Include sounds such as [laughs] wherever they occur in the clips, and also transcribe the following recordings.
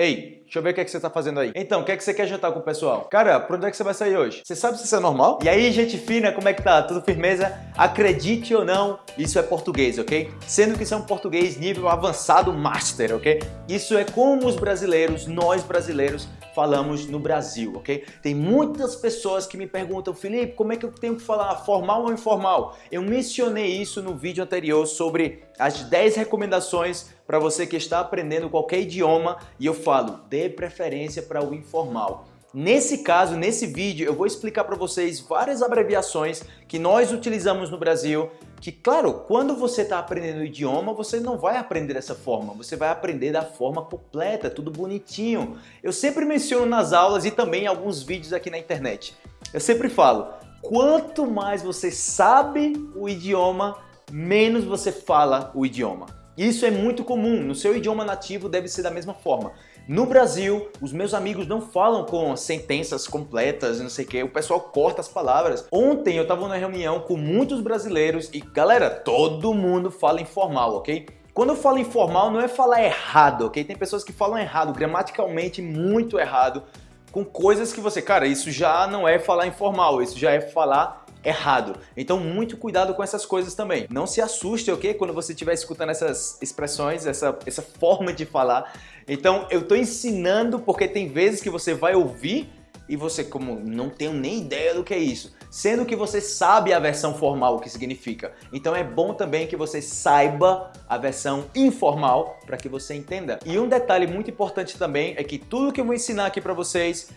Ei, deixa eu ver o que, é que você tá fazendo aí. Então, o que é que você quer jantar com o pessoal? Cara, pra onde é que você vai sair hoje? Você sabe se isso é normal? E aí, gente fina, como é que tá? Tudo firmeza? Acredite ou não, isso é português, ok? Sendo que isso é um português nível avançado master, ok? Isso é como os brasileiros, nós brasileiros, falamos no Brasil, ok? Tem muitas pessoas que me perguntam, Felipe, como é que eu tenho que falar formal ou informal? Eu mencionei isso no vídeo anterior sobre as 10 recomendações para você que está aprendendo qualquer idioma e eu falo, dê preferência para o informal. Nesse caso, nesse vídeo, eu vou explicar para vocês várias abreviações que nós utilizamos no Brasil que, claro, quando você está aprendendo o idioma, você não vai aprender dessa forma, você vai aprender da forma completa, tudo bonitinho. Eu sempre menciono nas aulas e também em alguns vídeos aqui na internet. Eu sempre falo, quanto mais você sabe o idioma, menos você fala o idioma. Isso é muito comum, no seu idioma nativo deve ser da mesma forma. No Brasil, os meus amigos não falam com sentenças completas, não sei o que, o pessoal corta as palavras. Ontem eu estava numa reunião com muitos brasileiros e, galera, todo mundo fala informal, ok? Quando eu falo informal, não é falar errado, ok? Tem pessoas que falam errado, gramaticalmente muito errado, com coisas que você, cara, isso já não é falar informal, isso já é falar errado. Então muito cuidado com essas coisas também. Não se assuste, ok? Quando você estiver escutando essas expressões, essa, essa [laughs] forma de falar. Então eu estou ensinando porque tem vezes que você vai ouvir e você como não tenho nem ideia do que é isso, sendo que você sabe a versão formal o que significa. Então é bom também que você saiba a versão informal para que você entenda. E um detalhe muito importante também é que tudo que eu vou ensinar aqui para vocês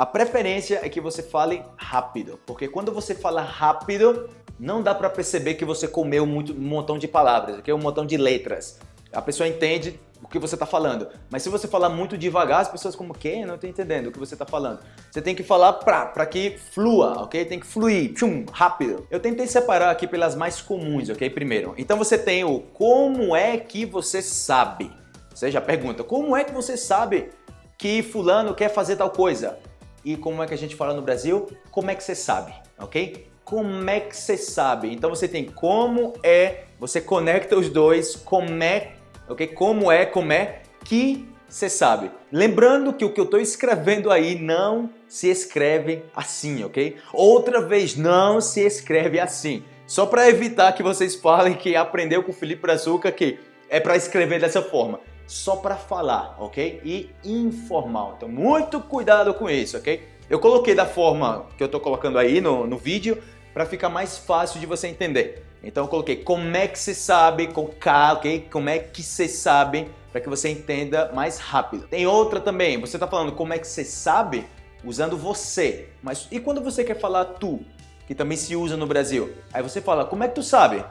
a preferência é que você fale rápido, porque quando você fala rápido, não dá para perceber que você comeu muito, um montão de palavras, okay? um montão de letras. A pessoa entende o que você está falando. Mas se você falar muito devagar, as pessoas como, que? Não estou entendendo o que você está falando. Você tem que falar para que flua, ok? Tem que fluir, tchum, rápido. Eu tentei separar aqui pelas mais comuns, ok? Primeiro. Então você tem o como é que você sabe. Você já pergunta, como é que você sabe que fulano quer fazer tal coisa? E como é que a gente fala no Brasil, como é que você sabe, ok? Como é que você sabe? Então você tem como é, você conecta os dois, como é, ok? Como é, como é que você sabe. Lembrando que o que eu estou escrevendo aí não se escreve assim, ok? Outra vez, não se escreve assim. Só para evitar que vocês falem que aprendeu com o Felipe Brazuca que é para escrever dessa forma só para falar, ok? E informal. Então, muito cuidado com isso, ok? Eu coloquei da forma que eu estou colocando aí no, no vídeo para ficar mais fácil de você entender. Então, eu coloquei como é que se sabe, com K, ok? Como é que se sabe, para que você entenda mais rápido. Tem outra também, você está falando como é que você sabe, usando você. Mas e quando você quer falar tu, que também se usa no Brasil? Aí você fala, como é que tu sabe?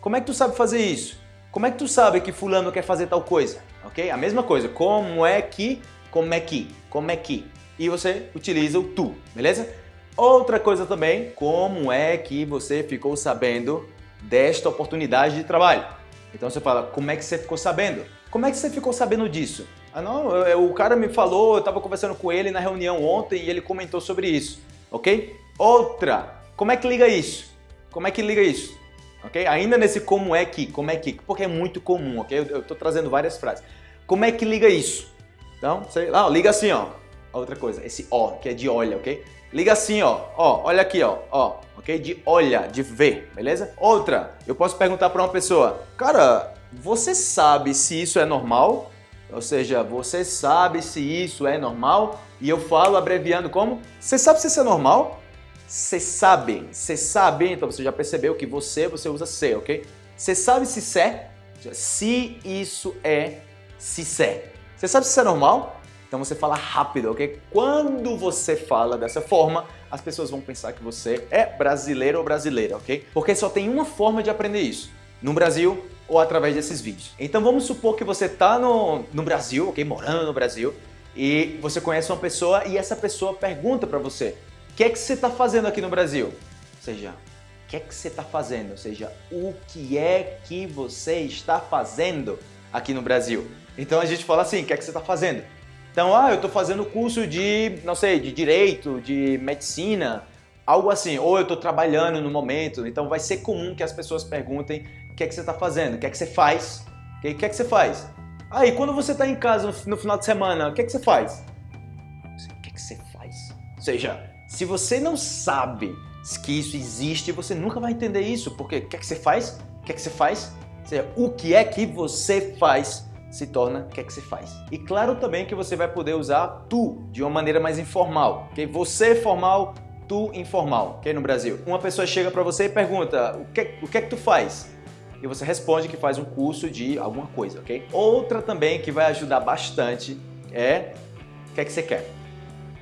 Como é que tu sabe fazer isso? Como é que tu sabe que fulano quer fazer tal coisa? Ok? A mesma coisa. Como é que, como é que, como é que. E você utiliza o tu, beleza? Outra coisa também, como é que você ficou sabendo desta oportunidade de trabalho? Então você fala, como é que você ficou sabendo? Como é que você ficou sabendo disso? Ah não, eu, o cara me falou, eu estava conversando com ele na reunião ontem e ele comentou sobre isso, ok? Outra, como é que liga isso? Como é que liga isso? Ok? Ainda nesse como é que, como é que, porque é muito comum, ok? Eu estou trazendo várias frases. Como é que liga isso? Então, sei lá, liga assim, ó. Outra coisa, esse ó, que é de olha, ok? Liga assim, ó, ó, olha aqui, ó, ó, ok? De olha, de ver, beleza? Outra, eu posso perguntar para uma pessoa, cara, você sabe se isso é normal? Ou seja, você sabe se isso é normal? E eu falo abreviando como? Você sabe se isso é normal? Você sabe, você sabe, então você já percebeu que você, você usa se, ok? Você sabe se se, é? se isso é, se se. Você sabe se isso é normal? Então você fala rápido, ok? Quando você fala dessa forma, as pessoas vão pensar que você é brasileiro ou brasileira, ok? Porque só tem uma forma de aprender isso, no Brasil ou através desses vídeos. Então vamos supor que você está no, no Brasil, ok? Morando no Brasil, e você conhece uma pessoa e essa pessoa pergunta para você, o que é que você está fazendo aqui no Brasil? Ou seja, o que é que você está fazendo? Ou seja, o que é que você está fazendo aqui no Brasil? Então a gente fala assim, o que é que você está fazendo? Então, ah, eu estou fazendo curso de, não sei, de Direito, de Medicina, algo assim. Ou eu estou trabalhando no momento. Então vai ser comum que as pessoas perguntem o que é que você está fazendo, o que é que você faz. O que é que você faz? Aí, quando você está em casa no final de semana, o que, é que você faz? O que, é que você faz? Ou seja, se você não sabe que isso existe, você nunca vai entender isso, porque o que é que você faz? O que é que você faz? Ou seja, o que é que você faz se torna o que é que você faz. E claro também que você vai poder usar tu de uma maneira mais informal, ok? Você formal, tu informal, ok? No Brasil. Uma pessoa chega para você e pergunta, o que, o que é que tu faz? E você responde que faz um curso de alguma coisa, ok? Outra também que vai ajudar bastante é, o que é que você quer?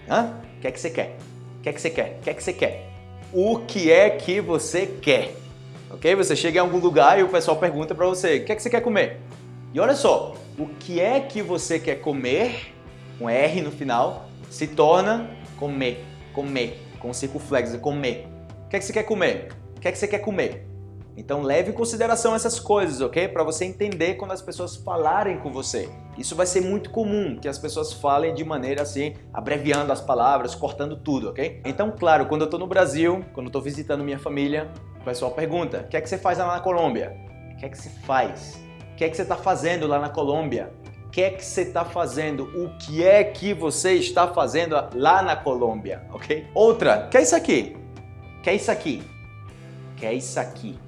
Hã? O que é que você quer? O que é que você quer? O que é que você quer? O que é que você quer? Ok? Você chega em algum lugar e o pessoal pergunta para você, o que é que você quer comer? E olha só, o que é que você quer comer, com R no final, se torna comer, comer, com circunflexo, comer. O que é que você quer comer? O que é que você quer comer? Então leve em consideração essas coisas, ok? Para você entender quando as pessoas falarem com você. Isso vai ser muito comum, que as pessoas falem de maneira assim, abreviando as palavras, cortando tudo, ok? Então, claro, quando eu estou no Brasil, quando eu estou visitando minha família, o pessoal pergunta, o que é que você faz lá na Colômbia? O que é que você faz? que é que você está fazendo lá na Colômbia? O que é que você está fazendo? O que é que você está fazendo lá na Colômbia, ok? Outra, que é isso aqui? Que é isso aqui? Que é isso aqui?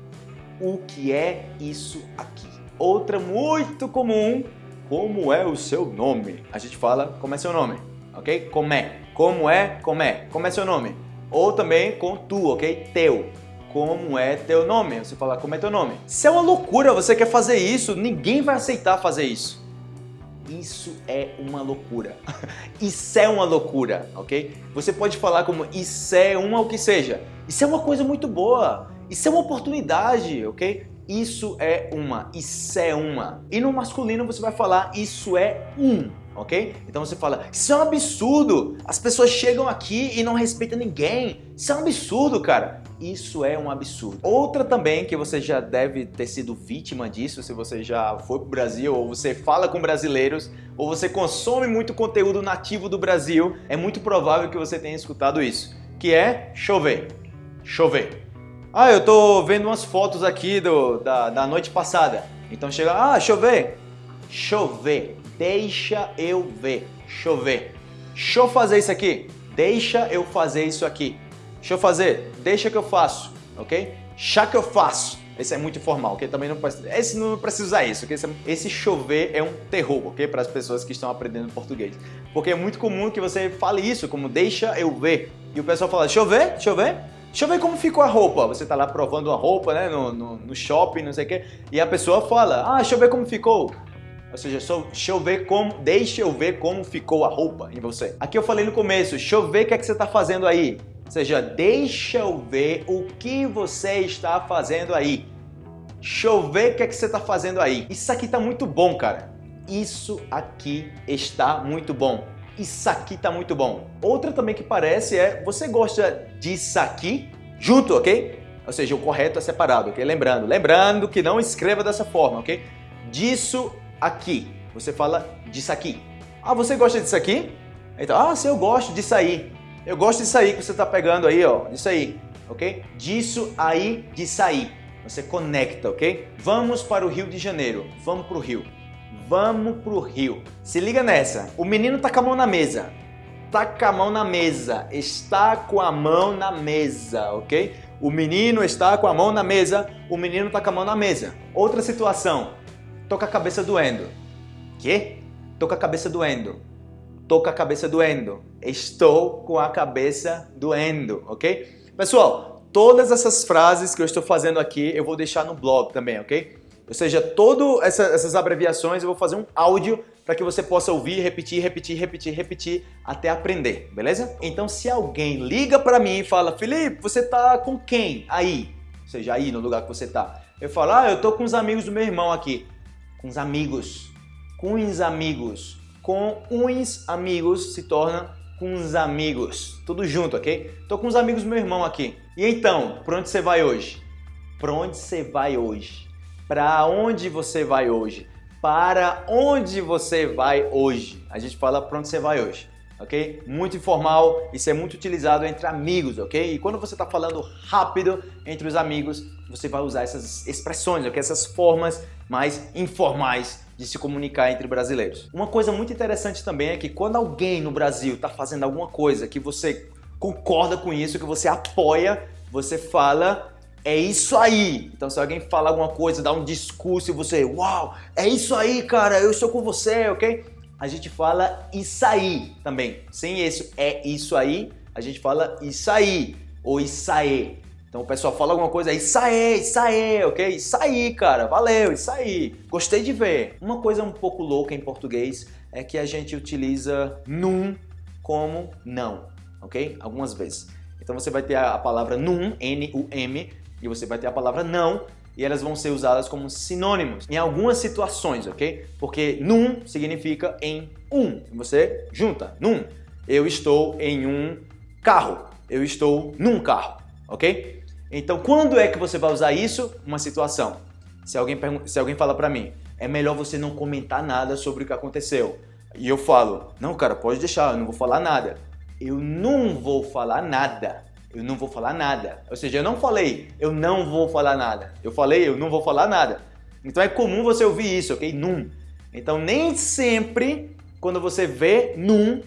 O que é isso aqui? Outra muito comum, como é o seu nome? A gente fala, como é seu nome, ok? Como é? Como é? Como é? Como é seu nome? Ou também com tu, ok? Teu como é teu nome. Você fala, como é teu nome? Isso é uma loucura, você quer fazer isso, ninguém vai aceitar fazer isso. Isso é uma loucura. [laughs] isso é uma loucura, ok? Você pode falar como isso é uma o que seja. Isso é uma coisa muito boa. Isso é uma oportunidade, ok? Isso é uma, isso é uma. E no masculino você vai falar isso é um ok? Então você fala, isso é um absurdo, as pessoas chegam aqui e não respeitam ninguém, isso é um absurdo, cara. Isso é um absurdo. Outra também que você já deve ter sido vítima disso, se você já foi para o Brasil, ou você fala com brasileiros, ou você consome muito conteúdo nativo do Brasil, é muito provável que você tenha escutado isso, que é chover. Chover. Ah, eu tô vendo umas fotos aqui do, da, da noite passada. Então chega, ah, chover. Chover. Deixa eu ver. Chover. Deixa eu fazer isso aqui. Deixa eu fazer isso aqui. Deixa eu fazer. Deixa que eu faço. Ok? Chá que eu faço. Esse é muito informal, ok? Também não precisa, esse não precisa usar isso, ok? Esse chover é um terror, ok? Para as pessoas que estão aprendendo português. Porque é muito comum que você fale isso, como deixa eu ver. E o pessoal fala, deixa eu deixa eu ver. Como ficou a roupa. Você tá lá provando uma roupa, né? No, no, no shopping, não sei o quê. E a pessoa fala, ah, deixa eu ver como ficou. Ou seja, só, deixa eu ver como, deixa eu ver como ficou a roupa em você. Aqui eu falei no começo, deixa eu ver o que, é que você está fazendo aí. Ou seja, deixa eu ver o que você está fazendo aí. Deixa eu ver o que, é que você está fazendo aí. Isso aqui está muito bom, cara. Isso aqui está muito bom. Isso aqui está muito bom. Outra também que parece é, você gosta disso aqui? Junto, ok? Ou seja, o correto é separado, ok? Lembrando, lembrando que não escreva dessa forma, ok? Disso aqui. Você fala disso aqui. Ah, você gosta disso aqui? Então, ah, sim, eu gosto disso aí. Eu gosto disso aí que você está pegando aí, ó. Disso aí, ok? Disso aí, disso aí. Você conecta, ok? Vamos para o Rio de Janeiro. Vamos para o Rio. Vamos para o Rio. Se liga nessa. O menino tá com a mão na mesa. Tá com a mão na mesa. Está com a mão na mesa, ok? O menino está com a mão na mesa. O menino tá com a mão na mesa. Outra situação. Tô com a cabeça doendo. Que? Tô com a cabeça doendo. Tô com a cabeça doendo. Estou com a cabeça doendo, ok? Pessoal, todas essas frases que eu estou fazendo aqui eu vou deixar no blog também, ok? Ou seja, todas essa, essas abreviações eu vou fazer um áudio para que você possa ouvir, repetir, repetir, repetir, repetir até aprender, beleza? Então se alguém liga para mim e fala, Felipe, você tá com quem aí? Ou seja, aí no lugar que você tá. Eu falo, ah, eu tô com os amigos do meu irmão aqui com os amigos. Com os amigos. Com uns amigos se torna com os amigos. Tudo junto, ok? Tô com os amigos do meu irmão aqui. E então, para onde você vai hoje? Para onde você vai hoje? Para onde você vai hoje? Para onde você vai hoje? A gente fala para onde você vai hoje, ok? Muito informal, isso é muito utilizado entre amigos, ok? E quando você está falando rápido entre os amigos, você vai usar essas expressões, ok? Essas formas mais informais de se comunicar entre brasileiros. Uma coisa muito interessante também é que quando alguém no Brasil está fazendo alguma coisa que você concorda com isso, que você apoia, você fala é isso aí. Então se alguém fala alguma coisa, dá um discurso e você, uau, é isso aí, cara, eu estou com você, ok? A gente fala isso aí também. Sem esse é isso aí, a gente fala isso aí ou isso aí. Então o pessoal fala alguma coisa, isso aí, isso aí, ok? Isso aí, cara, valeu, isso aí. Gostei de ver. Uma coisa um pouco louca em português é que a gente utiliza num como não, ok? Algumas vezes. Então você vai ter a palavra num, N-U-M, e você vai ter a palavra não, e elas vão ser usadas como sinônimos em algumas situações, ok? Porque num significa em um, você junta, num. Eu estou em um carro, eu estou num carro, ok? Então, quando é que você vai usar isso? Uma situação. Se alguém, se alguém fala para mim, é melhor você não comentar nada sobre o que aconteceu. E eu falo, não, cara, pode deixar, eu não vou falar nada. Eu não vou falar nada. Eu não vou falar nada. Ou seja, eu não falei, eu não vou falar nada. Eu falei, eu não vou falar nada. Então é comum você ouvir isso, ok? Num. Então nem sempre, quando você vê num,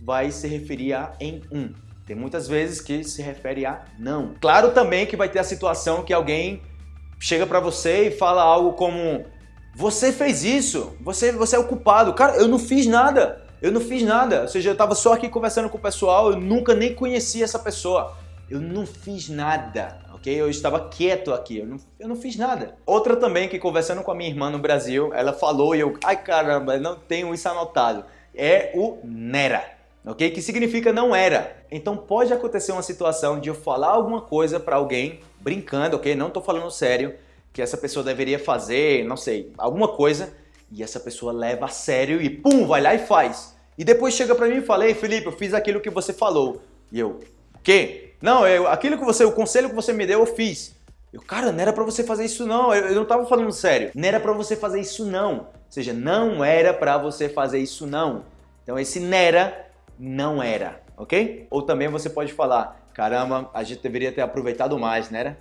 vai se referir a em um. Tem muitas vezes que se refere a não. Claro também que vai ter a situação que alguém chega para você e fala algo como você fez isso, você, você é o culpado. Cara, eu não fiz nada, eu não fiz nada. Ou seja, eu estava só aqui conversando com o pessoal, eu nunca nem conhecia essa pessoa. Eu não fiz nada, ok? Eu estava quieto aqui, eu não, eu não fiz nada. Outra também que conversando com a minha irmã no Brasil, ela falou e eu, ai caramba, não tenho isso anotado. É o Nera ok? Que significa não era. Então pode acontecer uma situação de eu falar alguma coisa para alguém, brincando, ok? Não estou falando sério, que essa pessoa deveria fazer, não sei, alguma coisa, e essa pessoa leva a sério e pum, vai lá e faz. E depois chega para mim e fala, ei Felipe, eu fiz aquilo que você falou. E eu, o quê? Não, eu, aquilo que você, o conselho que você me deu, eu fiz. Eu, cara, não era para você fazer isso não, eu, eu não estava falando sério. Não era para você fazer isso não. Ou seja, não era para você fazer isso não. Então esse nera não era, ok? Ou também você pode falar, caramba, a gente deveria ter aproveitado mais, né?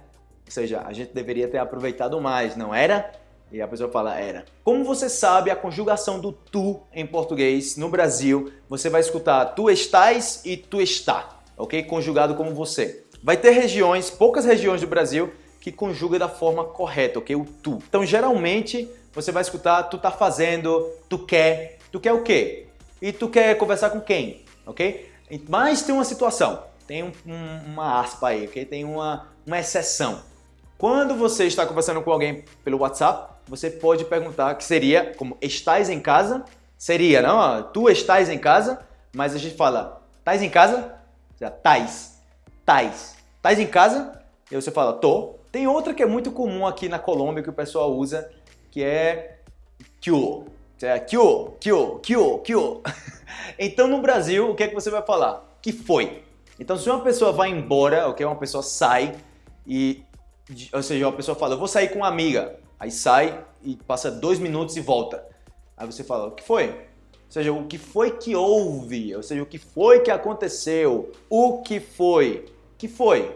Ou seja, a gente deveria ter aproveitado mais, não era? E a pessoa fala, era. Como você sabe, a conjugação do tu em português, no Brasil, você vai escutar tu estás e tu está, ok? Conjugado como você. Vai ter regiões, poucas regiões do Brasil, que conjuga da forma correta, ok? O tu. Então, geralmente, você vai escutar tu tá fazendo, tu quer. Tu quer o quê? E tu quer conversar com quem? ok? Mas tem uma situação, tem um, um, uma aspa aí, ok? Tem uma, uma exceção. Quando você está conversando com alguém pelo WhatsApp, você pode perguntar que seria como estás em casa? Seria, não? Tu estás em casa, mas a gente fala, estás em casa? Seja, tais, tais. Estás em casa? E você fala, tô. Tem outra que é muito comum aqui na Colômbia que o pessoal usa, que é kyo. Kyo, kyo, kyo, kyo. Então no Brasil, o que é que você vai falar? Que foi. Então se uma pessoa vai embora, ok? Uma pessoa sai e, ou seja, uma pessoa fala, eu vou sair com uma amiga. Aí sai e passa dois minutos e volta. Aí você fala, o que foi? Ou seja, o que foi que houve? Ou seja, o que foi que aconteceu? O que foi? Que foi?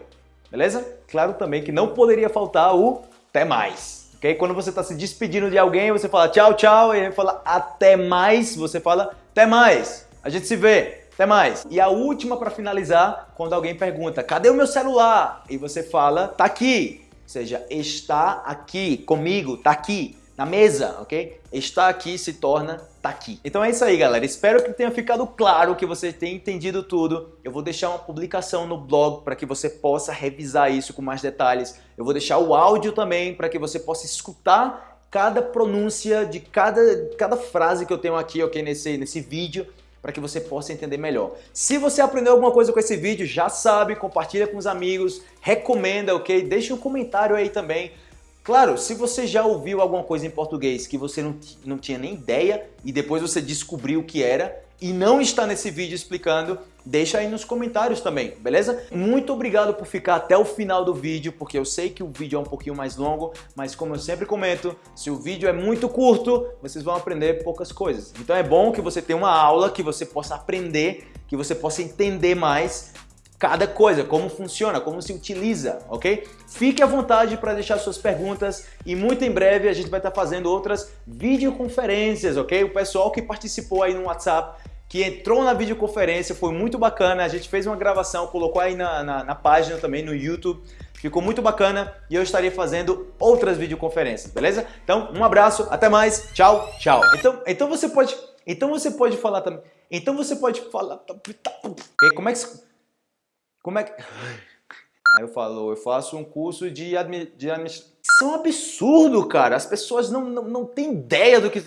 Beleza? Claro também que não poderia faltar o até mais. Ok? Quando você está se despedindo de alguém, você fala tchau, tchau, e ele fala até mais, você fala até mais. A gente se vê. Até mais. E a última para finalizar, quando alguém pergunta, cadê o meu celular? E você fala, tá aqui. Ou seja, está aqui comigo, tá aqui na mesa, ok? Está aqui se torna tá aqui. Então é isso aí, galera. Espero que tenha ficado claro, que você tenha entendido tudo. Eu vou deixar uma publicação no blog para que você possa revisar isso com mais detalhes. Eu vou deixar o áudio também para que você possa escutar cada pronúncia de cada, cada frase que eu tenho aqui ok, nesse, nesse vídeo para que você possa entender melhor. Se você aprendeu alguma coisa com esse vídeo, já sabe, compartilha com os amigos, recomenda, ok? Deixa um comentário aí também. Claro, se você já ouviu alguma coisa em português que você não, não tinha nem ideia e depois você descobriu o que era e não está nesse vídeo explicando, deixa aí nos comentários também, beleza? Muito obrigado por ficar até o final do vídeo, porque eu sei que o vídeo é um pouquinho mais longo, mas como eu sempre comento, se o vídeo é muito curto, vocês vão aprender poucas coisas. Então é bom que você tenha uma aula que você possa aprender que você possa entender mais cada coisa, como funciona, como se utiliza, ok? Fique à vontade para deixar suas perguntas e muito em breve a gente vai estar fazendo outras videoconferências, ok? O pessoal que participou aí no WhatsApp, que entrou na videoconferência, foi muito bacana, a gente fez uma gravação, colocou aí na, na, na página também, no YouTube, ficou muito bacana e eu estarei fazendo outras videoconferências, beleza? Então, um abraço, até mais, tchau, tchau. Então, então você pode, então você pode falar também, então você pode falar, como é que como é que... [laughs] Aí eu falo, eu faço um curso de, admi... de administração. Isso é um absurdo, cara. As pessoas não, não, não têm ideia do que...